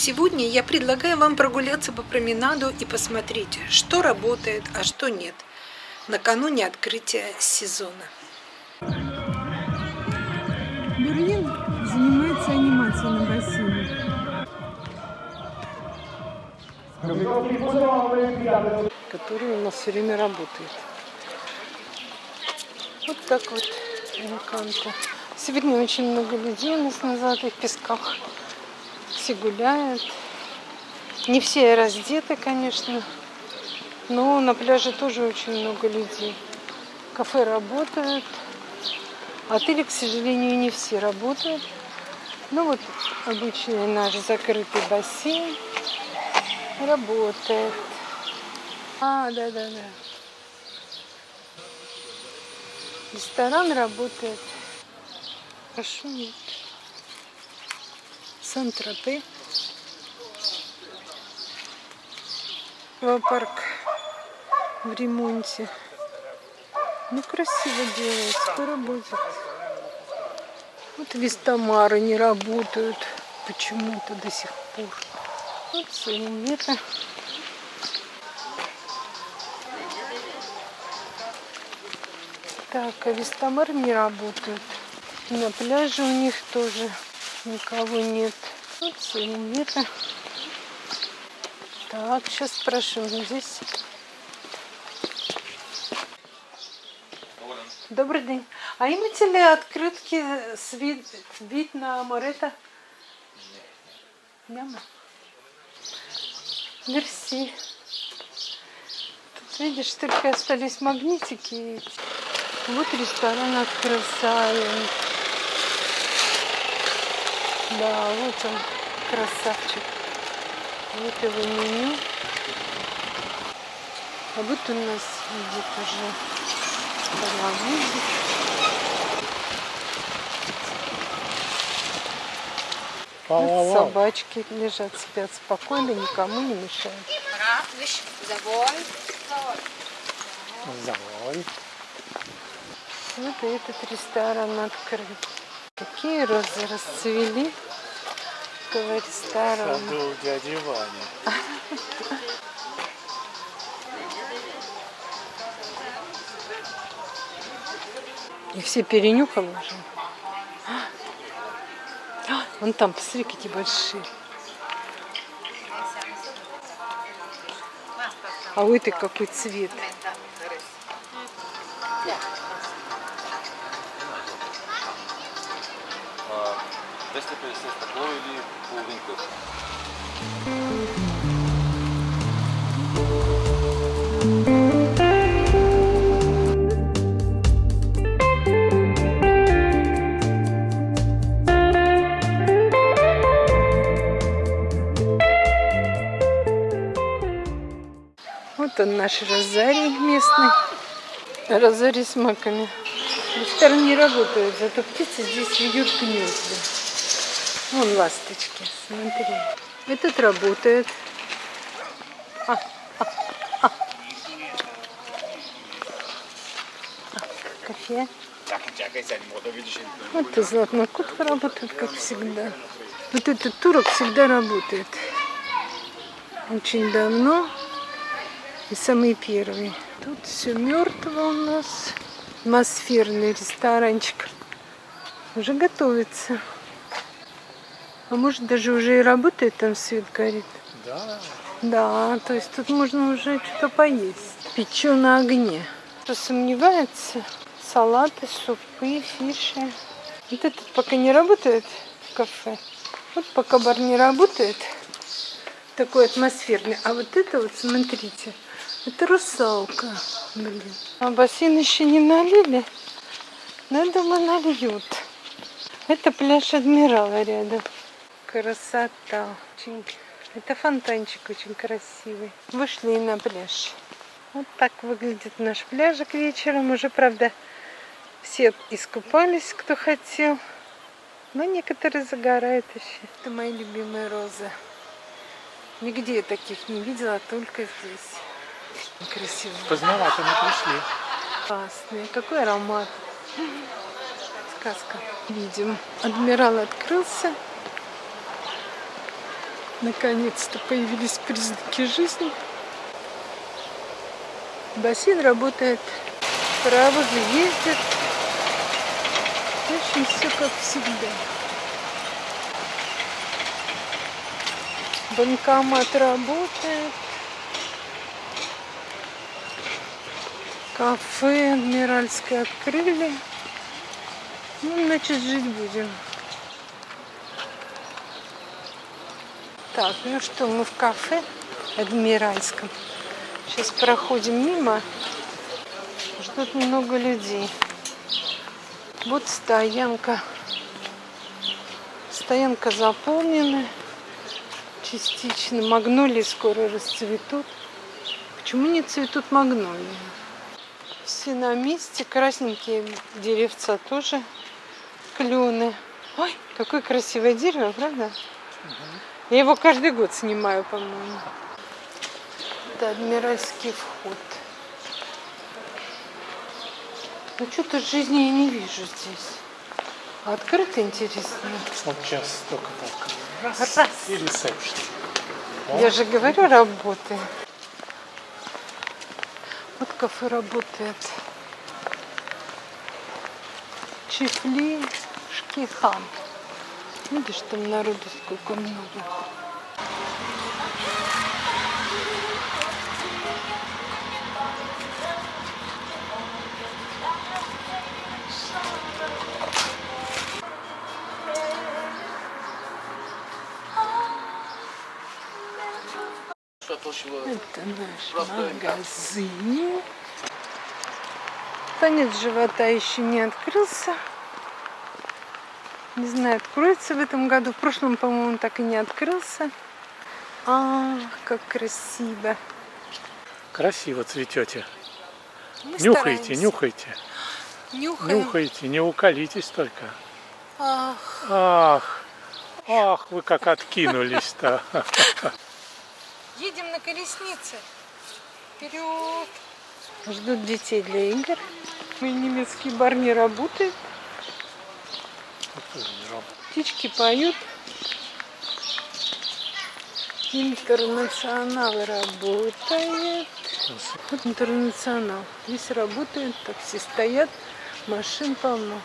Сегодня я предлагаю вам прогуляться по променаду и посмотреть, что работает, а что нет, накануне открытия сезона. Берлин занимается анимацией на бассейне. Который у нас все время работает. Вот так вот. Сегодня очень много людей у нас на золотых песках. Все гуляют. Не все раздеты, конечно. Но на пляже тоже очень много людей. Кафе работают. Отели, к сожалению, не все работают. Ну вот обычный наш закрытый бассейн работает. А, да-да-да. Ресторан работает. Хорошо нет. Сан-Тропе. Аквапарк в ремонте. Ну, красиво делается, поработает. Вот вестомары не работают почему-то до сих пор. Вот сувениры. Так, а вестомар не работают. На пляже у них тоже никого нет. Вот сувениры. Так, сейчас спрошу. Здесь Добрый день. А имеете ли открытки с вид, вид на Морета? Няма. Мерси. Тут, видишь, только остались магнитики. Вот ресторан открылся. Да, вот он, красавчик. Вот его меню. А вот у нас видит уже паровозик. Вот собачки лежат, спят спокойно, никому не мешают. Завой. Вот и этот ресторан открыт. Какие розы расцвели этого ресторана. Саду дяди Вани. И все перенюхал уже. А, Вон там, посмотри, какие большие. А у этой какой цвет. 250 такого или половинку? Вот он наш розарий местный. Розарий с маками. Ресторан не работает, зато птицы здесь вьют гнезда. Вон ласточки, смотри. Этот работает. А, а, а. А, Кофе. Вот и золотнокух работает, как всегда. Вот этот турок всегда работает. Очень давно. И самый первый. Тут все мертво у нас. Атмосферный ресторанчик. Уже готовится. А может даже уже и работает, там свет горит. Да. Да, то есть тут можно уже что-то поесть. Печу на огне. Кто сомневается, салаты, супы, фиши. Вот этот пока не работает в кафе. Вот пока бар не работает, такой атмосферный. А вот это вот, смотрите, это русалка. Блин. А бассейн еще не налили. Но я думаю, нальют. Это пляж Адмирала рядом. Красота. Очень... Это фонтанчик очень красивый. Вышли на пляж. Вот так выглядит наш пляжик вечером. Уже, правда, все искупались, кто хотел. Но некоторые загорают еще. Это мои любимые розы. Нигде я таких не видела, только здесь. Красиво. Поздновато мы пришли. Классные. Какой аромат. Сказка. Видим. Адмирал открылся. Наконец-то появились признаки жизни. Бассейн работает, паровозы ездят. В общем, все как всегда. Банкомат работает. Кафе Адмиральское открыли. Ну, значит, жить будем. Так, ну что, мы в кафе Адмиральском. Сейчас проходим мимо. Ждут много людей. Вот стоянка. Стоянка заполнена частично. Магнолии скоро расцветут. Почему не цветут магнолии? Все на месте. Красненькие деревца тоже. Клены. Ой, какое красивое дерево, правда? Я его каждый год снимаю, по-моему. Это адмиральский вход. Ну что-то жизни я не вижу здесь. А открыто интересно. Вот сейчас только так. Раз, Раз. и ресепшн. Я же говорю, работает. Вот кафе работает. Чифли Шкихан. Видишь, там народу сколько много. Это наш магазин. Танец живота еще не открылся. Не знаю, откроется в этом году. В прошлом, по-моему, так и не открылся. А, как красиво. Красиво цветете. Мы Нюхайте, стараемся. нюхайте. Нюхаем. Нюхайте, не уколитесь только. Ах, Ах, ах, вы как откинулись-то. едем на колеснице. Вперед. Ждут детей для игр. Мой немецкий бар не работает. Птички поют. Интернационал работает. Вот интернационал. Здесь работает, такси стоят, машин полно.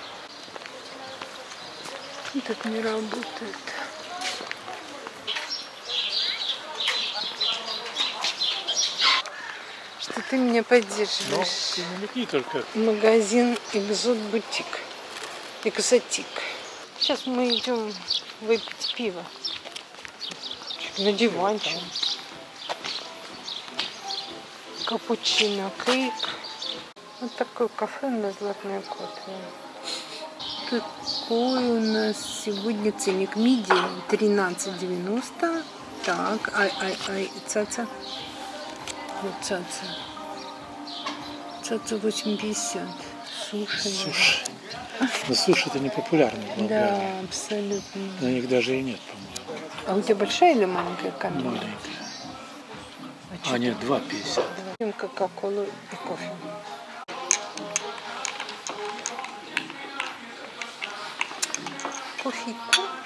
Этот не работает. Что ты меня Ну, поддерживаешь. ты намекни только. Магазин Экзот Бутик. Экзотик. Сейчас мы идем выпить пиво. На диванчик. Капучино, кейк. Вот такое кафе на Золотной Котве. Какой у нас сегодня ценник? Мидия 13,90. Так, ай, ай, ай, цаца. Вот цаца. Цаца 8,50. Суши. Суши. Но суши это не популярно в Болгарии. Да, абсолютно. На них даже и нет, по-моему. А у тебя большая или маленькая камера? Маленькие. А А нет, 2,50. Пьем кока-колу и кофе. Кофейку.